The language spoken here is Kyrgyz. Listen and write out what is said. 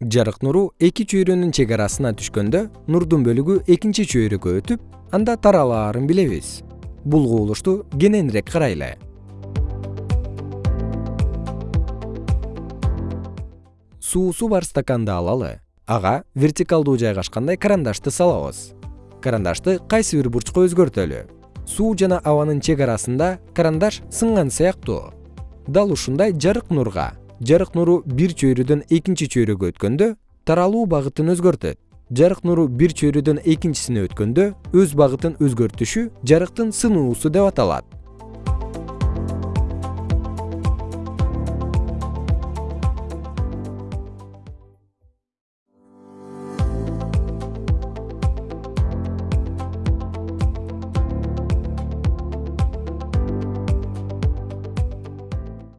жарык нуру эки чөйрөнүн чек арасына түшкөндө нурдун бөлүгү экинчи чөйрөгө өтүп анда таралаарын билебиз. Бул кубулушту кененирээк карайлы. Суусу бар стаканды алалы ага вертикалдуу жайгашкандай карандашты салабыз. Карандашты кайсы бир бурчка өзгөртөлү? Суу жана абанын чек арасында карандаш сынган сыяктуу. Дал ушундай жарык нурга жарык нуру бир чөйрөдөн экинчи чөйрөгө өткөндө таралуу багытын өзгөртөт. Жарык нуру бир чөйрөдөн экинчисине өткөндө өз багытын өзгөртүшү жарыктын сынуусу деп аталат